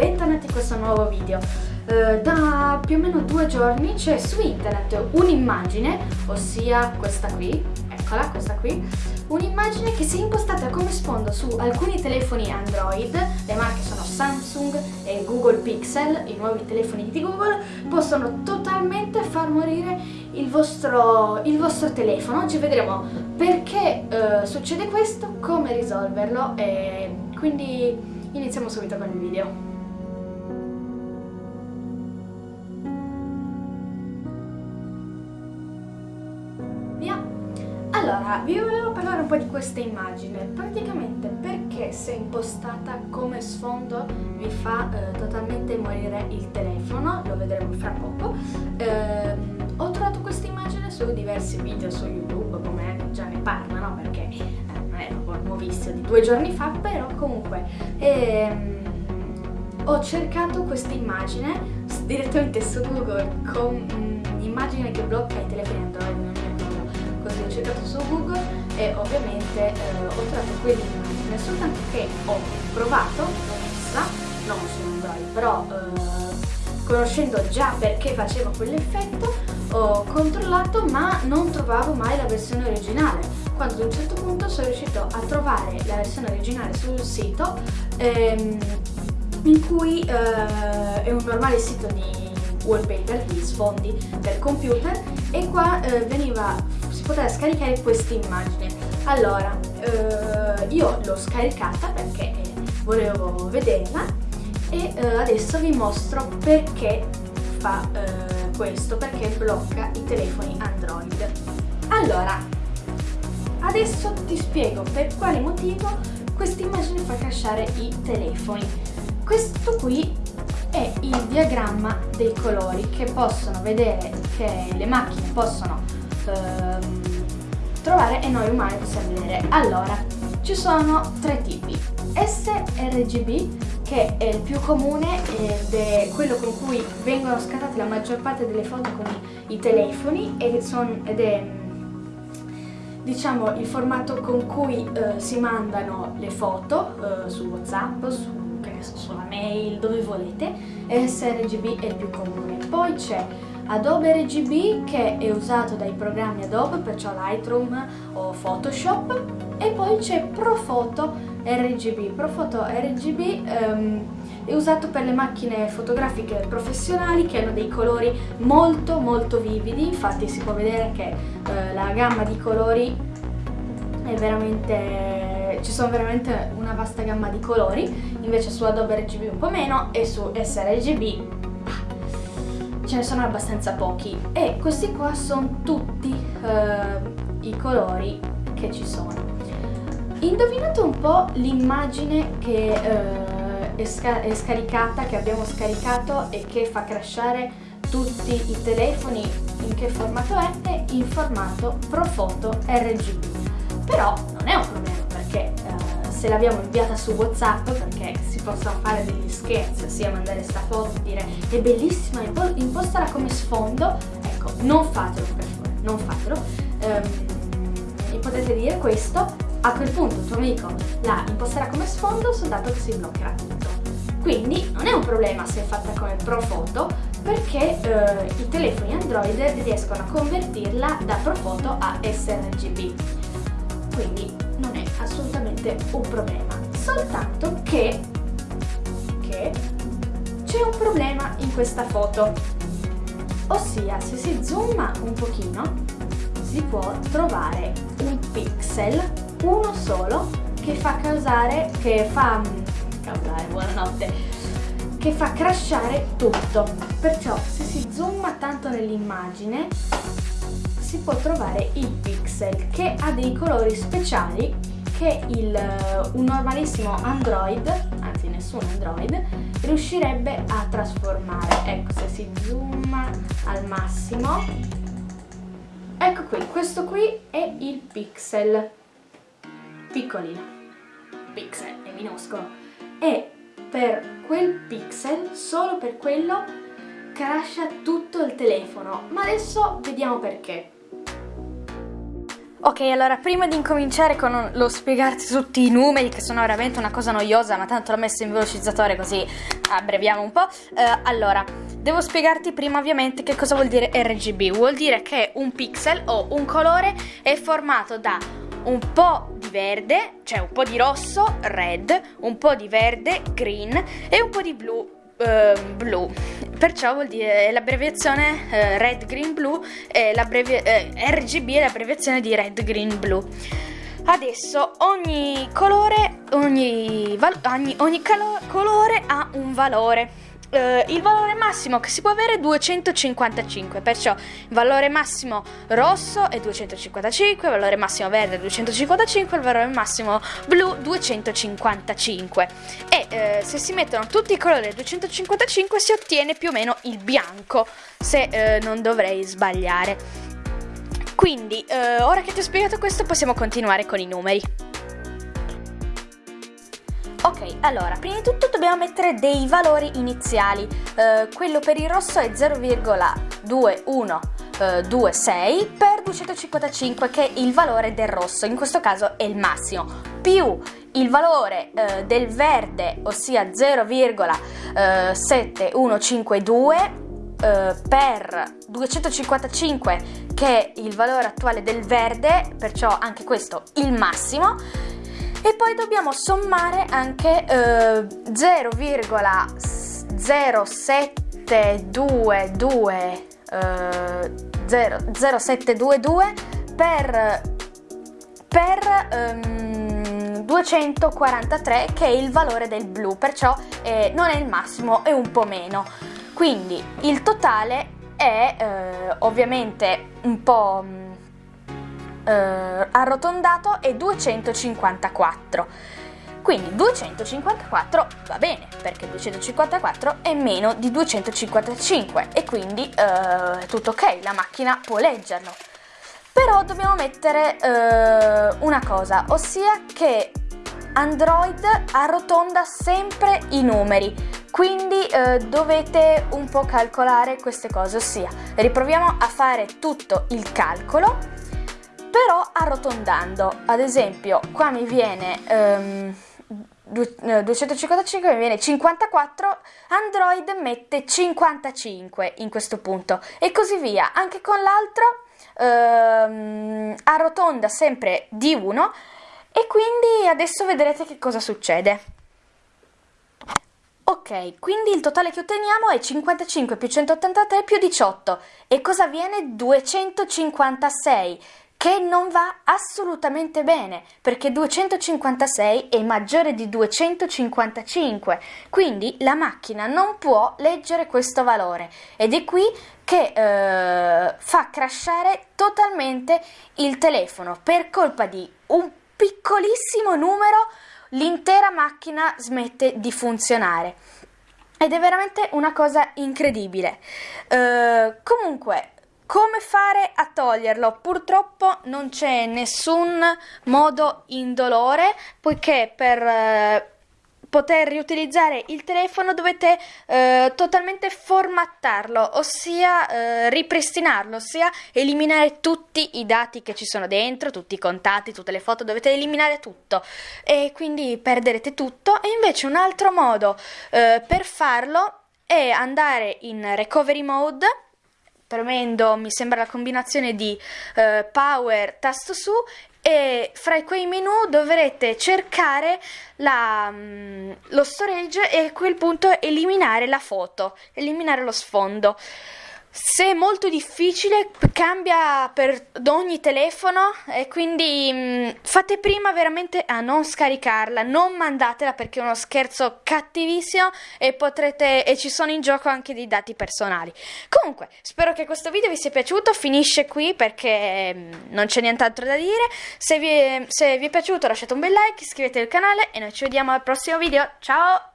bentornati in questo nuovo video. Uh, da più o meno due giorni c'è su internet un'immagine, ossia questa qui, eccola, questa qui, un'immagine che si è impostata come sfondo su alcuni telefoni Android, le marche sono Samsung e Google Pixel, i nuovi telefoni di Google, possono totalmente far morire il vostro, il vostro telefono. Oggi vedremo perché uh, succede questo, come risolverlo e quindi iniziamo subito con il video. Allora, vi volevo parlare un po' di questa immagine, praticamente perché se impostata come sfondo vi fa eh, totalmente morire il telefono, lo vedremo fra poco. Eh, ho trovato questa immagine su diversi video su YouTube, come già ne parlano, perché eh, non è proprio nuovissimo, di due giorni fa, però comunque ehm, ho cercato questa immagine direttamente su Google con un'immagine mm, che blocca i telefoni Android cercato su Google e ovviamente eh, ho trovato quell'immagine, soltanto che ho provato, l'ho vista, non su Android, però eh, conoscendo già perché faceva quell'effetto, ho controllato ma non trovavo mai la versione originale. Quando ad un certo punto sono riuscito a trovare la versione originale sul sito ehm, in cui eh, è un normale sito di wallpaper, di sfondi per computer e qua eh, veniva, si poteva scaricare questa immagine. Allora, eh, io l'ho scaricata perché volevo vederla e eh, adesso vi mostro perché fa eh, questo, perché blocca i telefoni Android. Allora, adesso ti spiego per quale motivo questa immagine fa crashare i telefoni. Questo qui è il diagramma dei colori che possono vedere, che le macchine possono ehm, trovare e noi umani possiamo vedere. Allora, ci sono tre tipi. sRGB che è il più comune ed è quello con cui vengono scattate la maggior parte delle foto con i, telefoni ed, son, ed è diciamo il formato con cui eh, si mandano le foto eh, su Whatsapp, su sulla mail, dove volete, sRGB è il più comune. Poi c'è Adobe RGB che è usato dai programmi Adobe, perciò Lightroom o Photoshop e poi c'è Profoto RGB. Profoto RGB ehm, è usato per le macchine fotografiche professionali che hanno dei colori molto molto vividi, infatti si può vedere che uh, la gamma di colori è veramente ci sono veramente una vasta gamma di colori, invece su Adobe RGB un po' meno e su sRGB ce ne sono abbastanza pochi e questi qua sono tutti uh, i colori che ci sono. Indovinate un po' l'immagine che uh, è, sca è scaricata, che abbiamo scaricato e che fa crashare tutti i telefoni in che formato è? È in formato Profoto RGB. Però non è un problema se l'abbiamo inviata su Whatsapp perché si possono fare degli scherzi, ossia mandare sta foto e dire è bellissima, impostala come sfondo, ecco, non fatelo per favore, non fatelo. Um, potete dire questo, a quel punto il tuo amico la imposterà come sfondo soltanto che si bloccherà tutto. Quindi non è un problema se è fatta come Profoto perché eh, i telefoni Android riescono a convertirla da Profoto a sRGB. Quindi non è assolutamente un problema, soltanto che, che c'è un problema in questa foto, ossia se si zooma un pochino si può trovare un pixel, uno solo, che fa causare, che fa, causare, buonanotte, che fa crashare tutto. Perciò se si zooma tanto nell'immagine si può trovare il pixel che ha dei colori speciali che il, un normalissimo Android, anzi nessun Android, riuscirebbe a trasformare. Ecco, se si zooma al massimo, ecco qui, questo qui è il pixel, piccolino, pixel, è minuscolo, e per quel pixel, solo per quello, crasha tutto il telefono, ma adesso vediamo perché. Ok, allora prima di incominciare con lo spiegarti tutti i numeri, che sono veramente una cosa noiosa, ma tanto l'ho messo in velocizzatore così abbreviamo un po'. Eh, allora, devo spiegarti prima ovviamente che cosa vuol dire RGB. Vuol dire che un pixel o un colore è formato da un po' di verde, cioè un po' di rosso, red, un po' di verde, green e un po' di blu, Uh, blu. Perciò vuol dire l'abbreviazione uh, red, green, blue, eh, RGB è l'abbreviazione di red, green, blue. Adesso ogni colore, ogni, ogni, ogni calo- colore ha un valore eh, il valore massimo che si può avere è 255, perciò il valore massimo rosso è 255, il valore massimo verde è 255, il valore massimo blu 255. E eh, se si mettono tutti i colori a 255 si ottiene più o meno il bianco, se eh, non dovrei sbagliare. Quindi, eh, ora che ti ho spiegato questo, possiamo continuare con i numeri. Ok, allora, prima di tutto dobbiamo mettere dei valori iniziali. Uh, quello per il rosso è 0,2126 per 255 che è il valore del rosso, in questo caso è il massimo, più il valore uh, del verde, ossia 0,7152 Uh, per 255 che è il valore attuale del verde, perciò anche questo il massimo, e poi dobbiamo sommare anche eh, 0,0722 eh, 0722 per, per um, 243 che è il valore del blu, perciò eh, non è il massimo, è un po' meno. Quindi il totale è eh, ovviamente un po' eh, arrotondato è 254. Quindi 254 va bene, perché 254 è meno di 255 e quindi eh, è tutto ok, la macchina può leggerlo. Però dobbiamo mettere eh, una cosa, ossia che Android arrotonda sempre i numeri, quindi eh, dovete un po' calcolare queste cose, ossia riproviamo a fare tutto il calcolo però arrotondando. Ad esempio, qua mi viene um, 255, mi viene 54, Android mette 55 in questo punto e così via. Anche con l'altro um, arrotonda sempre di 1 e quindi adesso vedrete che cosa succede. Ok, quindi il totale che otteniamo è 55 più 183 più 18. E cosa viene? 256 che non va assolutamente bene perché 256 è maggiore di 255 quindi la macchina non può leggere questo valore ed è qui che eh, fa crashare totalmente il telefono per colpa di un piccolissimo numero l'intera macchina smette di funzionare. Ed è veramente una cosa incredibile. Uh, comunque come fare a toglierlo? Purtroppo non c'è nessun modo indolore, poiché per eh, poter riutilizzare il telefono dovete eh, totalmente formattarlo, ossia eh, ripristinarlo, ossia eliminare tutti i dati che ci sono dentro, tutti i contatti, tutte le foto, dovete eliminare tutto e quindi perderete tutto. E invece un altro modo eh, per farlo è andare in recovery mode premendo mi sembra la combinazione di eh, power tasto su e fra quei menu dovrete cercare la, mm, lo storage e a quel punto eliminare la foto, eliminare lo sfondo. Se è molto difficile, cambia per ogni telefono e quindi mh, mm, fate prima veramente a non scaricarla, non mandatela perché è uno scherzo cattivissimo e potrete e ci sono in gioco anche dei dati personali. Comunque, spero che questo video vi sia piaciuto, finisce qui perché mh, mm, non c'è nient'altro da dire. Se vi, è, se vi è piaciuto lasciate un bel like, iscrivetevi al canale e noi ci vediamo al prossimo video. Ciao!